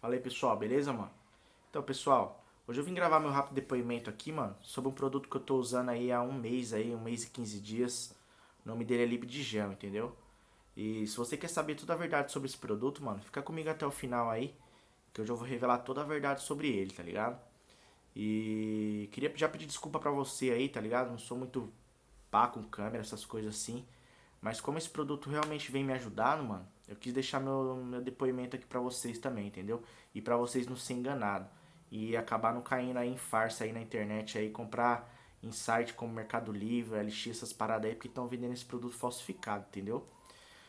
Fala aí, pessoal, beleza, mano? Então, pessoal, hoje eu vim gravar meu rápido depoimento aqui, mano, sobre um produto que eu tô usando aí há um mês aí, um mês e 15 dias. O nome dele é Libdigel, entendeu? E se você quer saber toda a verdade sobre esse produto, mano, fica comigo até o final aí, que eu vou revelar toda a verdade sobre ele, tá ligado? E queria já pedir desculpa pra você aí, tá ligado? Não sou muito pá com câmera, essas coisas assim. Mas como esse produto realmente vem me ajudando, mano, eu quis deixar meu, meu depoimento aqui pra vocês também, entendeu? E pra vocês não se enganados. E acabar não caindo aí em farsa aí na internet aí, comprar em site como Mercado Livre, LX, essas paradas aí, porque estão vendendo esse produto falsificado, entendeu?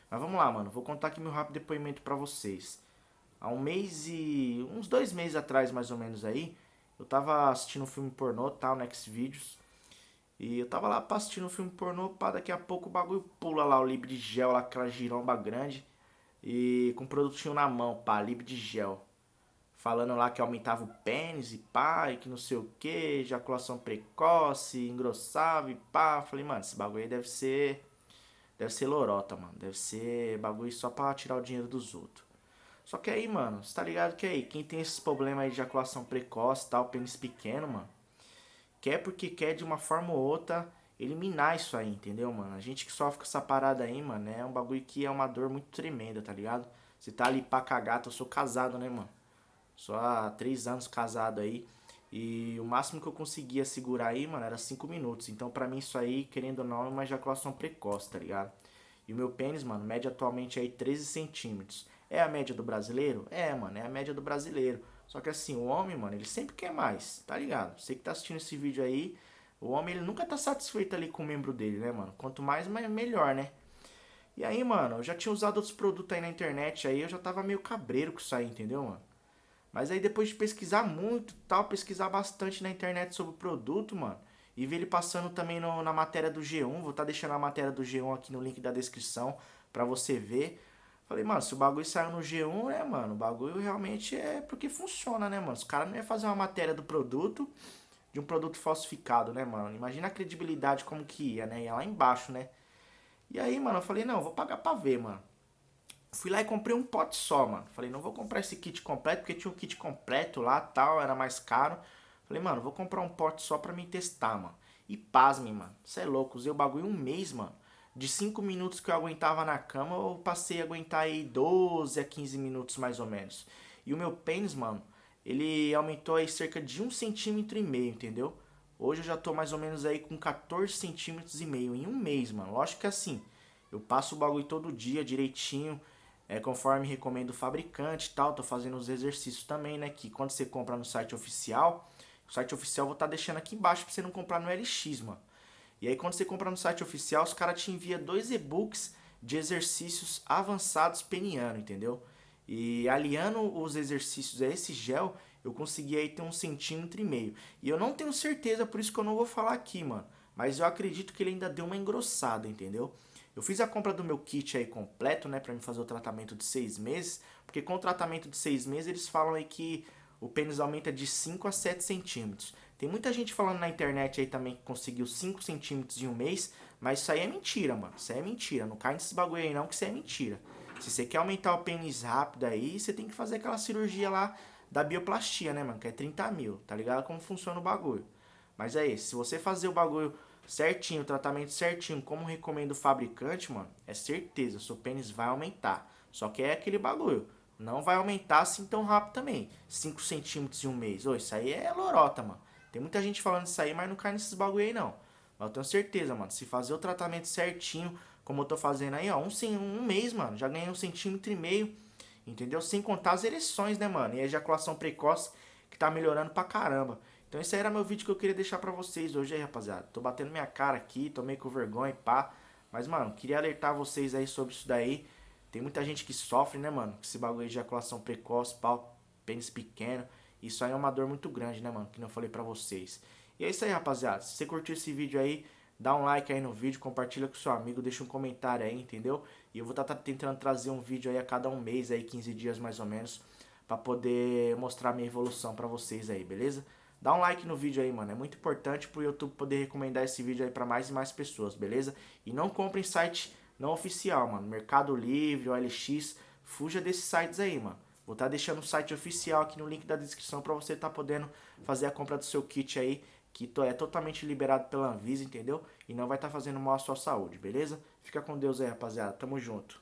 Mas vamos lá, mano. Vou contar aqui meu rápido depoimento pra vocês. Há um mês e... uns dois meses atrás, mais ou menos aí, eu tava assistindo um filme pornô, tal, tá, Next Videos. E eu tava lá assistindo um filme pornô, pá, daqui a pouco o bagulho pula lá, o Libre de Gel, lá, aquela giromba grande. E com o produtinho na mão, pá, Libre de Gel. Falando lá que aumentava o pênis e pá, e que não sei o que, ejaculação precoce, engrossava e pá. Falei, mano, esse bagulho aí deve ser. Deve ser lorota, mano. Deve ser bagulho só pra tirar o dinheiro dos outros. Só que aí, mano, você tá ligado que aí, quem tem esses problemas aí de ejaculação precoce e tal, pênis pequeno, mano quer porque quer de uma forma ou outra eliminar isso aí, entendeu, mano? A gente que sofre com essa parada aí, mano, é um bagulho que é uma dor muito tremenda, tá ligado? Você tá ali pra cagar, eu sou casado, né, mano? Só há três anos casado aí. E o máximo que eu conseguia segurar aí, mano, era cinco minutos. Então, pra mim, isso aí, querendo ou não, é uma ejaculação precoce, tá ligado? E o meu pênis, mano, mede atualmente aí 13 centímetros. É a média do brasileiro? É, mano, é a média do brasileiro. Só que assim, o homem, mano, ele sempre quer mais, tá ligado? Você que tá assistindo esse vídeo aí, o homem ele nunca tá satisfeito ali com o membro dele, né, mano? Quanto mais, melhor, né? E aí, mano, eu já tinha usado outros produtos aí na internet, aí eu já tava meio cabreiro com isso aí, entendeu, mano? Mas aí depois de pesquisar muito tal, pesquisar bastante na internet sobre o produto, mano, e ver ele passando também no, na matéria do G1, vou estar tá deixando a matéria do G1 aqui no link da descrição pra você ver. Falei, mano, se o bagulho saiu no G1, né, mano? O bagulho realmente é porque funciona, né, mano? Os caras não iam fazer uma matéria do produto, de um produto falsificado, né, mano? Imagina a credibilidade como que ia, né? Ia lá embaixo, né? E aí, mano, eu falei, não, vou pagar pra ver, mano. Fui lá e comprei um pote só, mano. Falei, não vou comprar esse kit completo, porque tinha um kit completo lá tal, era mais caro. Falei, mano, vou comprar um pote só pra me testar, mano. E pasme, mano. Você é louco, usei o bagulho um mês, mano de 5 minutos que eu aguentava na cama, eu passei a aguentar aí 12 a 15 minutos mais ou menos. E o meu pênis, mano, ele aumentou aí cerca de 1 centímetro e meio, entendeu? Hoje eu já tô mais ou menos aí com 14 centímetros e meio em um mês, mano. Lógico que assim, eu passo o bagulho todo dia direitinho, é, conforme recomenda o fabricante e tal. Tô fazendo os exercícios também, né? Que quando você compra no site oficial, o site oficial eu vou estar tá deixando aqui embaixo pra você não comprar no LX, mano. E aí quando você compra no site oficial, os caras te enviam dois e-books de exercícios avançados peniano, entendeu? E aliando os exercícios a esse gel, eu consegui aí ter um centímetro e meio. E eu não tenho certeza, por isso que eu não vou falar aqui, mano. Mas eu acredito que ele ainda deu uma engrossada, entendeu? Eu fiz a compra do meu kit aí completo, né, pra me fazer o tratamento de seis meses. Porque com o tratamento de seis meses, eles falam aí que o pênis aumenta de 5 a 7 centímetros. Tem muita gente falando na internet aí também que conseguiu 5 centímetros em um mês, mas isso aí é mentira, mano. Isso aí é mentira. Não cai nesse bagulho aí não, que isso é mentira. Se você quer aumentar o pênis rápido aí, você tem que fazer aquela cirurgia lá da bioplastia, né, mano? Que é 30 mil, tá ligado? Como funciona o bagulho. Mas é isso. Se você fazer o bagulho certinho, o tratamento certinho, como recomenda o fabricante, mano, é certeza, seu pênis vai aumentar. Só que é aquele bagulho. Não vai aumentar assim tão rápido também. 5 centímetros em um mês. Ô, isso aí é lorota, mano. Tem muita gente falando isso aí, mas não cai nesses bagulho aí não. Mas eu tenho certeza, mano, se fazer o tratamento certinho, como eu tô fazendo aí, ó, um, um mês, mano, já ganhei um centímetro e meio, entendeu? Sem contar as ereções, né, mano? E a ejaculação precoce, que tá melhorando pra caramba. Então esse aí era meu vídeo que eu queria deixar pra vocês hoje aí, rapaziada. Tô batendo minha cara aqui, tô meio com vergonha e pá. Mas, mano, queria alertar vocês aí sobre isso daí. Tem muita gente que sofre, né, mano? Esse bagulho de ejaculação precoce, pau, pênis pequeno. Isso aí é uma dor muito grande, né, mano? Que eu falei pra vocês. E é isso aí, rapaziada. Se você curtiu esse vídeo aí, dá um like aí no vídeo, compartilha com seu amigo, deixa um comentário aí, entendeu? E eu vou estar tá, tá tentando trazer um vídeo aí a cada um mês, aí 15 dias mais ou menos, pra poder mostrar minha evolução pra vocês aí, beleza? Dá um like no vídeo aí, mano. É muito importante pro YouTube poder recomendar esse vídeo aí pra mais e mais pessoas, beleza? E não compre em site não oficial, mano. Mercado Livre, OLX, fuja desses sites aí, mano. Vou estar tá deixando o site oficial aqui no link da descrição para você estar tá podendo fazer a compra do seu kit aí, que é totalmente liberado pela Anvisa, entendeu? E não vai estar tá fazendo mal à sua saúde, beleza? Fica com Deus aí, rapaziada. Tamo junto.